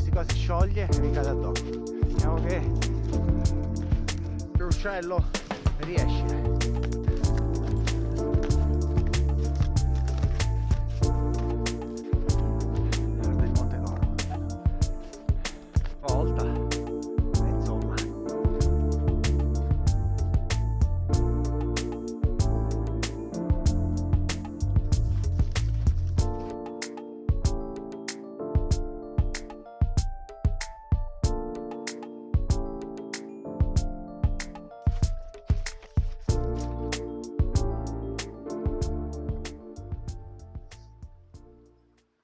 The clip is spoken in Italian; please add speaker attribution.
Speaker 1: queste cose scioglie e mi cade addosso. Vediamo che l'uccello riesce